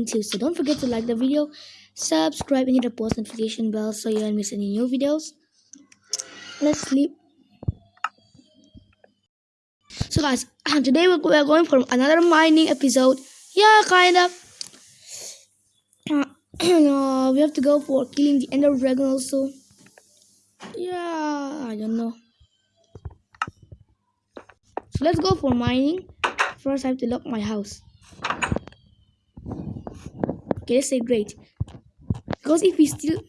2 so don't forget to like the video subscribe and hit the post notification bell so you don't miss any new videos. Let's sleep. So guys today we're going for another mining episode. Yeah kind of. Uh, we have to go for killing the ender dragon also. Yeah i don't know. So let's go for mining. First i have to lock my house okay let's say great. Because if we still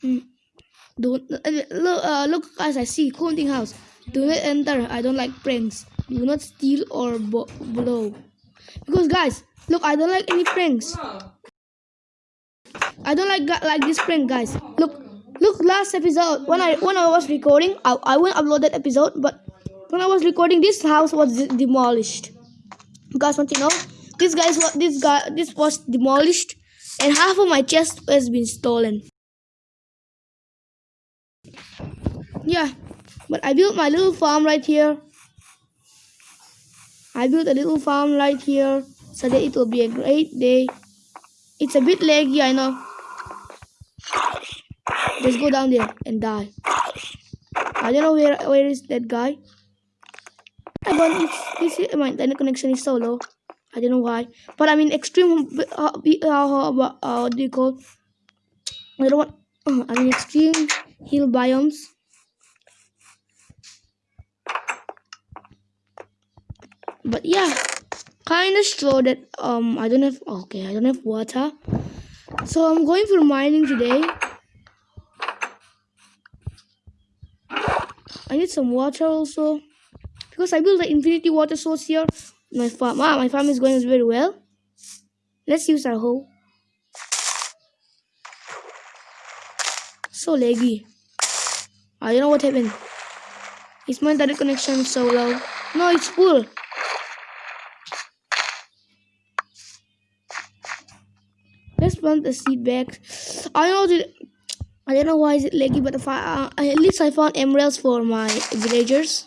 hmm, don't uh, look uh, look as i see counting house. Do not enter i don't like pranks. Do not steal or blow. Because guys look i don't like any pranks. I don't like like this prank guys. Look look last episode when i when i was recording i, I won't upload that episode but when i was recording this house was demolished you guys want to know this guys what this guy this was demolished and half of my chest has been stolen yeah but i built my little farm right here I built a little farm right here so that it will be a great day. It's a bit laggy, I know. Just go down there and die. I don't know where where is that guy. I don't. This is my internet connection is so low. I don't know why. But I mean, extreme. Uh, uh, uh, uh, what do you call? I don't want. Uh, I'm in extreme hill biomes. but yeah kind of slow that um i don't have okay i don't have water so i'm going for mining today i need some water also because i built the infinity water source here. My farm ah, my farm is going very well. Let's use our hoe. So laggy i don't know what happened? Is my internet connection so low no it's full. Let's plant the seed back. I know I don't know why is it laggy, but if I, uh, at least I found emeralds for my villagers.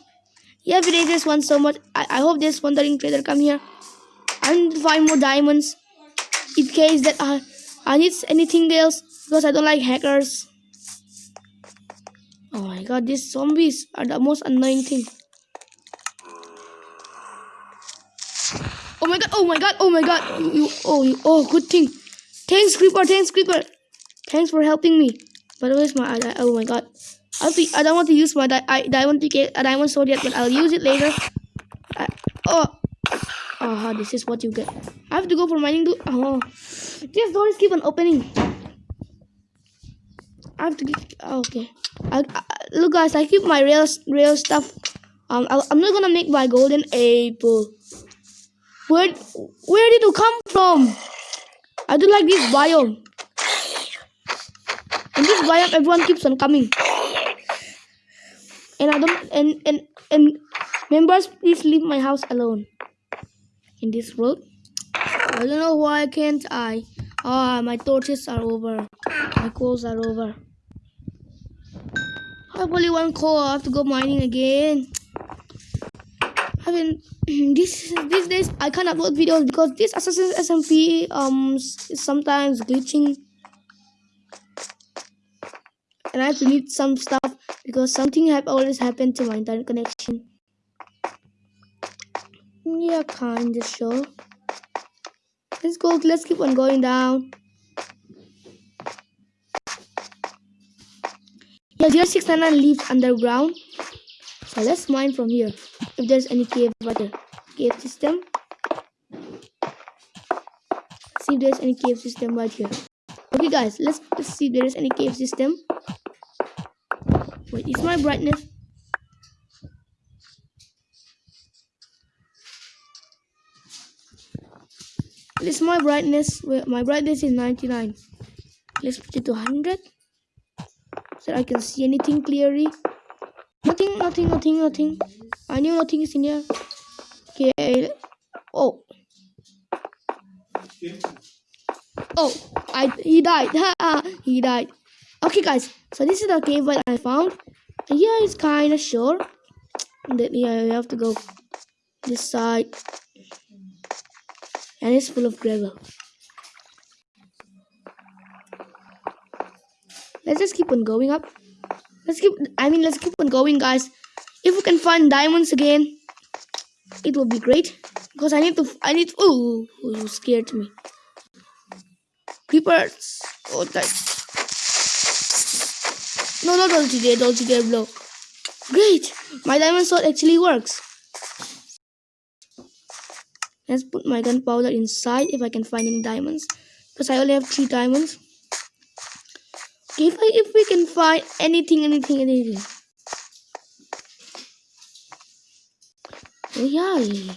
Yeah, this one so much. I, I hope this wandering trader come here. I need to find more diamonds in case that I I need anything else because I don't like hackers. Oh my god, these zombies are the most annoying thing. Oh my god, oh my god, oh my god. You, you, oh, you, oh, good thing. Thanks, Creeper. Thanks, Creeper. Thanks for helping me. By But where's my... I, oh my god. I don't, I don't want to use my di I, diamond ticket, a diamond sword yet, but I'll use it later. I, oh. Oh, this is what you get. I have to go for mining too. Oh. These doors keep on opening. I have to get... Oh, okay. I, I, look, guys, I keep my real, real stuff. Um, I, I'm not gonna make my golden apple. Where, where did you come from? I do like this biome. In this biome, everyone keeps on coming. And I don't and and and members, please leave my house alone. In this road, I don't know why can't I. Ah, my torches are over. My coals are over. I only one coal. I have to go mining again. I mean, this these days I can't upload videos because this Assassin's SMP um is sometimes glitching, and I have to need some stuff because something have always happened to my internet connection. Yeah, kinda sure. Let's go. Let's keep on going down. Yeah, 0699 lives underground. So let's mine from here if there's any cave water cave system see if there's any cave system right here okay guys let's, let's see if there is any cave system is my brightness this my brightness my brightness is 99 let's put it to 100 so I can see anything clearly nothing nothing nothing nothing I knew nothing is in here. Okay. Oh. Oh, I he died. he died. Okay, guys. So this is the cave that I found. Yeah, it's kind of sure that yeah, you have to go. this side. And it's full of gravel. Let's just keep on going up. Let's keep, I mean, let's keep on going, guys. If we can find diamonds again, it will be great. Because I need to, I need, oh, you scared me. Creepers. Oh, that. No, not Dolce Day blow. Great! My diamond sword actually works. Let's put my gunpowder inside if I can find any diamonds. Because I only have three diamonds. Okay, if, I, if we can find anything, anything, anything. Oh, yeah.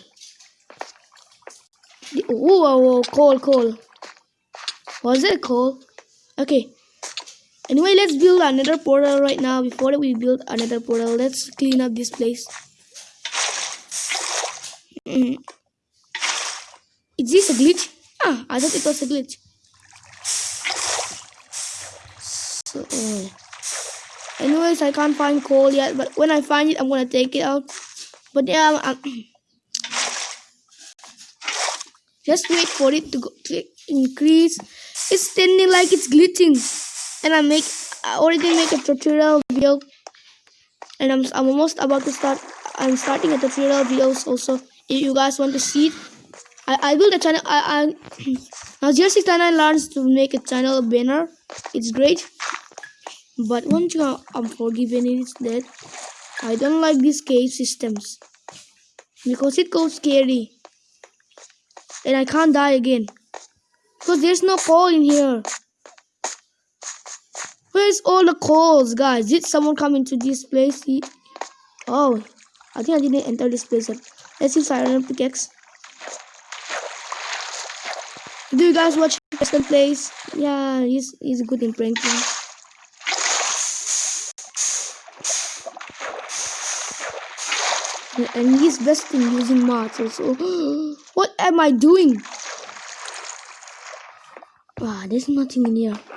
Oh, oh, oh, coal, coal. Was it coal? Okay. Anyway, let's build another portal right now. Before we build another portal, let's clean up this place. Mm. Is this a glitch? Ah, I thought it was a glitch. So, uh, anyways, I can't find coal yet, but when I find it, I'm gonna take it out. But yeah, I'm, just wait for it to, go, to increase. It's standing like it's glitching and I make I already make a tutorial video. And I'm, I'm almost about to start I'm starting a tutorial videos also. If you guys want to see it I, I build a channel I, I now Zero699 learns to make a channel banner. It's great. But once thing I'm forgiven is that I don't like these cave systems. Because it goes scary. And I can't die again. Because there's no coal in here Where's all the coals, guys? Did someone come into this place? He... Oh, I think I didn't enter this place. Let's use iron pickaxe. Do you guys watch Preston plays? Yeah, he's he's good in pranking. And he's best in using mods also. what am I doing? Ah, there's nothing in here.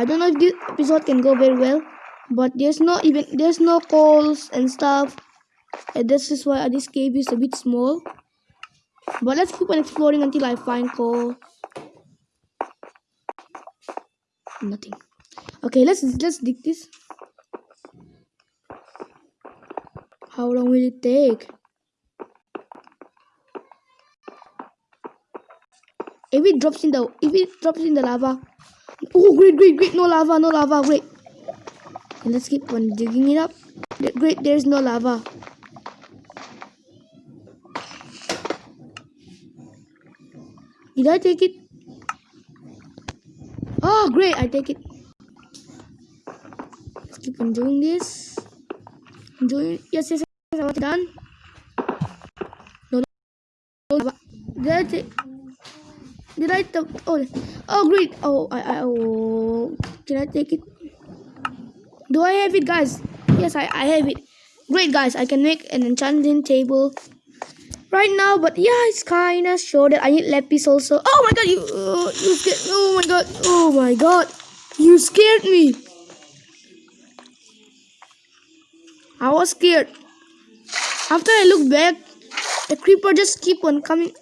I don't know if this episode can go very well, but there's no even there's no calls and stuff. And this is why this cave is a bit small. But let's keep on exploring until I find coal. Nothing. Okay, let's let's dig this. How long will it take? If it drops in the if it drops in the lava, Oh, great, great, great. No lava, no lava. Great. And let's keep on digging it up. Great, there's no lava. Did I take it? Oh, great. I take it. Let's keep on doing this. Doing yes, yes, yes. I'm done. No, no. Did I take? Did I? Oh, oh, great. Oh, I, I, oh, can I take it? Do I have it, guys? Yes, I, I have it. Great, guys. I can make an enchanting table right now, but yeah, it's kind of sure that I need lapis also. Oh my god, you, uh, you scared. Oh my god. Oh my god. You scared me. I was scared. After I look back, the creeper just keep on coming.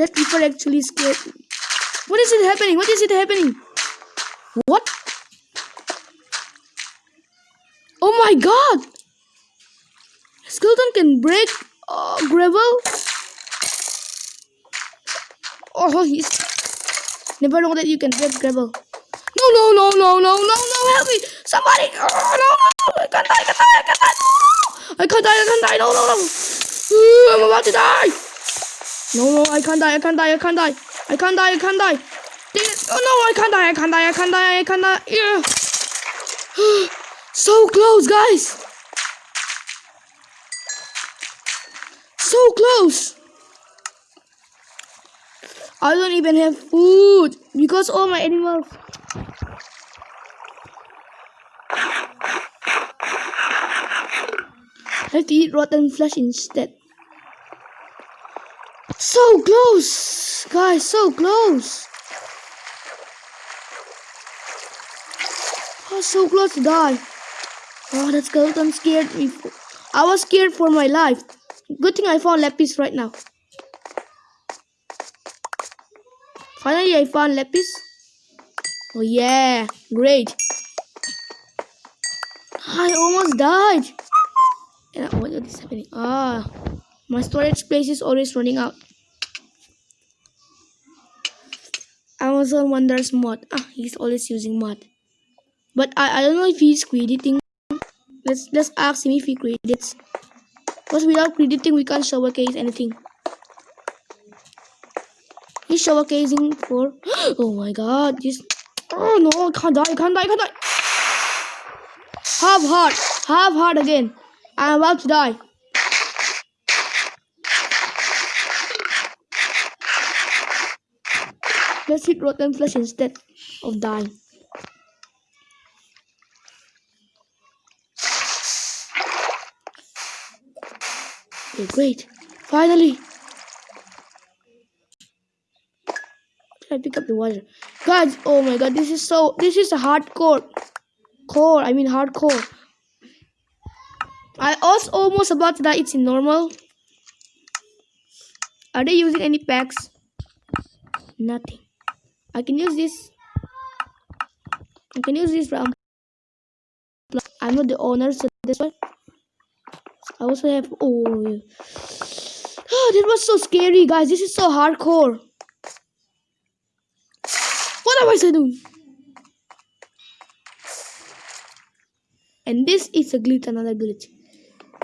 That people actually scared me. What is it happening? What is it happening? What? Oh my god! Skeleton can break uh, gravel? Oh, he's... Never know that you can break gravel. No, no, no, no, no, no, no, help me! Somebody! Oh, no, no! I can't die, I can't die, I can't die! No! I can't die, I can't die, no, no, no! I'm about to die! No, no, I can't die, I can't die, I can't die. I can't die, I can't die. Oh no, I can't die, I can't die, I can't die, I can't die. Yeah. so close, guys. So close. I don't even have food because all my animals. I have to eat rotten flesh instead. So close, guys, so close. I was so close to die. Oh, that skeleton scared me. Scared. I was scared for my life. Good thing I found lapis right now. Finally, I found lapis. Oh yeah, great. I almost died. And what is happening? Ah, my storage space is always running out. Amazon Wonders mod. Ah, he's always using mod. But I, I don't know if he's crediting. Let's let's ask him if he credits. Because without crediting we can't showcase anything. He's showcasing for oh my god, this oh no, I can't die, I can't die, can't die. Half heart, half heart again. I'm about to die. Let's hit rotten flesh instead of dying. Okay, great. Finally. I pick up the water? Guys, oh my god, this is so, this is a hardcore. Core, I mean hardcore. I was almost about to die. It's in normal. Are they using any packs? Nothing. I can use this. I can use this round. I'm not the owner, so this one. I also have. Oh, oh, that was so scary, guys. This is so hardcore. What am I doing? And this is a glitch, another glitch.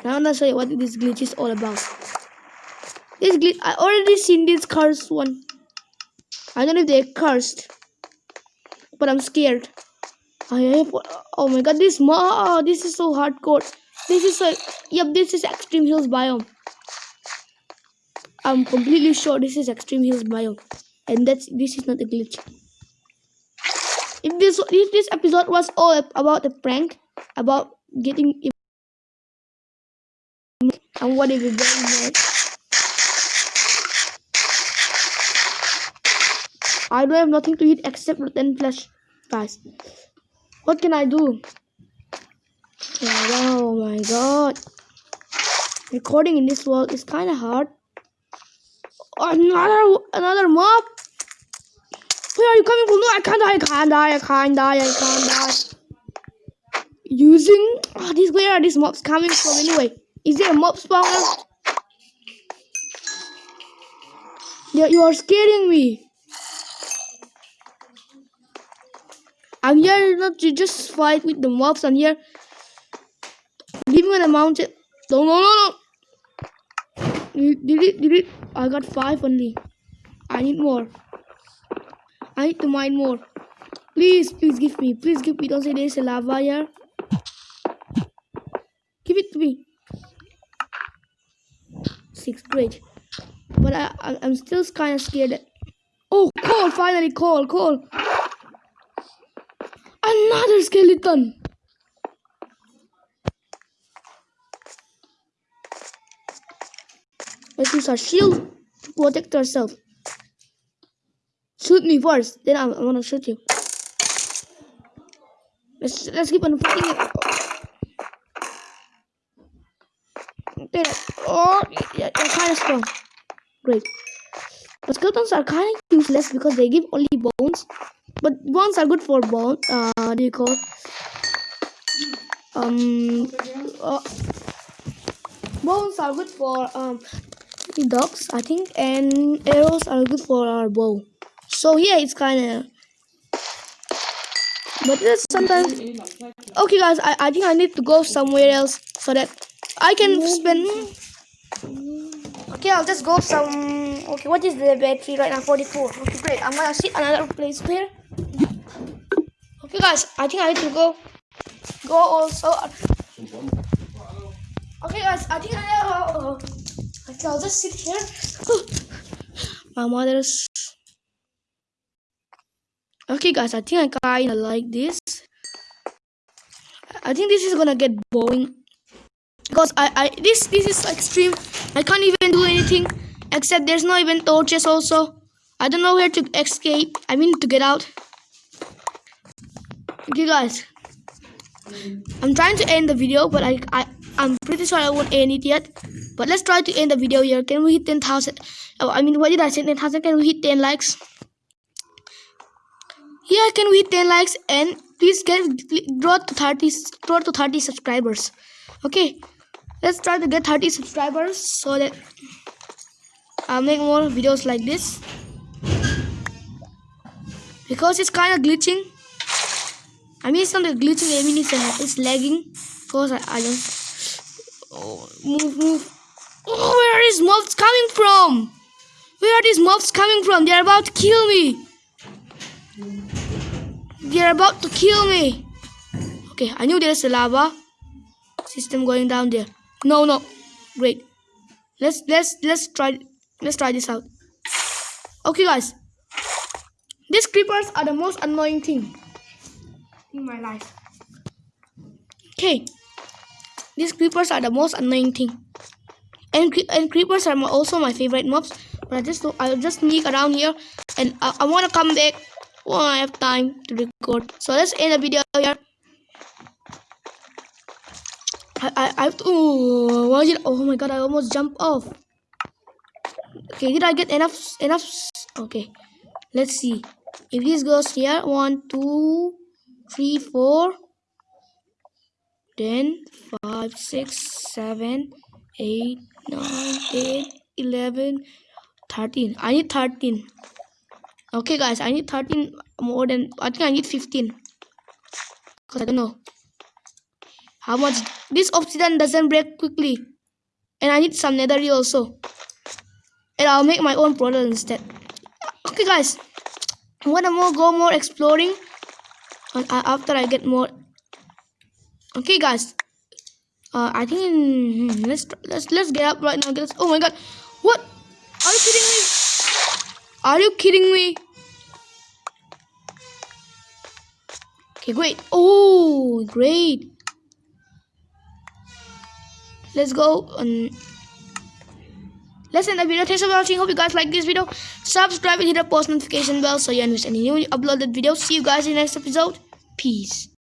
Now I'm gonna show you what this glitch is all about. This glitch, I already seen this cursed one. I don't know if they're cursed, but I'm scared. I have, oh my god, this oh, this is so hardcore. This is like, yep, this is extreme hills biome. I'm completely sure this is extreme hills biome, and that's this is not a glitch. If this if this episode was all about a prank about getting and what if we very I don't have nothing to eat except rotten flesh, guys. What can I do? Oh my god. Recording in this world is kind of hard. Another another mob. Where are you coming from? No, I can't die. I can't die. I can't die. I can't die. Using ah, oh, these where are these mobs coming from anyway? Is there a mob spawner? Yeah, you are scaring me. I'm here not to just fight with the mobs. I'm here Leaving on a mountain. No, no, no, no. Did it, did it? I got five only. I need more. I need to mine more. Please, please give me. Please give me. Don't say there's a lava here. Give it to me. Six, great. But I, I I'm still kind of scared. oh, coal! Finally, coal, coal. Another skeleton. Let's use our shield to protect ourselves. Shoot me first, then I'm, I'm gonna shoot you. Let's let's keep on fighting it. Oh, yeah, they're kind of strong. Great. But skeletons are kind of useless because they give only bones. But bones are good for bone. Uh, do you call? Um. Uh, bones are good for um dogs, I think, and arrows are good for our bow. So yeah, it's kind of. But sometimes. Okay, guys, I, I think I need to go somewhere else so that I can spend. Okay, I'll just go some. Okay, what is the battery right now? 44. Okay, great. I'm gonna see another place here. Okay, guys, I think I need to go. Go also. Okay, guys, I think I. Uh, Okay, I'll just sit here. My mother's. Okay, guys, I think I kinda like this. I think this is gonna get boring because I, I this this is extreme. I can't even do anything except there's no even torches. Also, I don't know where to escape. I mean to get out. Okay, guys. I'm trying to end the video, but I, I, I'm pretty sure I won't end it yet. But let's try to end the video here. Can we hit 10,000? Oh, I mean, what did I say? 10,000? Can we hit 10 likes? Yeah, can we hit 10 likes? And please get draw to 30, draw to 30 subscribers. Okay, let's try to get 30 subscribers so that I'll make more videos like this. Because it's kind of glitching. I mean, it's not the glitching. I mean, it's, uh, it's lagging. Because I, I don't. Oh, move, move. Oh, where are these mobs coming from? Where are these mobs coming from? They're about to kill me. They're about to kill me. Okay, I knew there's a lava system going down there. No, no. Great. Let's let's let's try let's try this out. Okay, guys. These creepers are the most annoying thing in my life. Okay. These creepers are the most annoying thing. And, and creepers are also my favorite mobs. But I just I'll just sneak around here and I, I want to come back when I have time to record. So let's end the video here. I I, I have to, oh, is it? Oh my god! I almost jumped off. Okay, did I get enough enough? Okay, let's see. If this goes here, one, two, three, four, then five, six, seven, eight, nine, eight, eleven, thirteen. I need thirteen. Okay, guys, I need thirteen more than I think I need fifteen. Cause I don't know how much this obsidian doesn't break quickly, and I need some netherite also. And I'll make my own portal instead. Okay, guys, I wanna more go more exploring after I get more. Okay, guys. Uh, I think hmm, let's let's let's get up right now. Let's, oh my god, what? Are you kidding me? Are you kidding me? Okay, great. Oh, great. Let's go. Um, let's end the video. Thanks for watching. Hope you guys like this video. Subscribe and hit the post notification bell so you don't miss any new uploaded videos. See you guys in the next episode. Peace.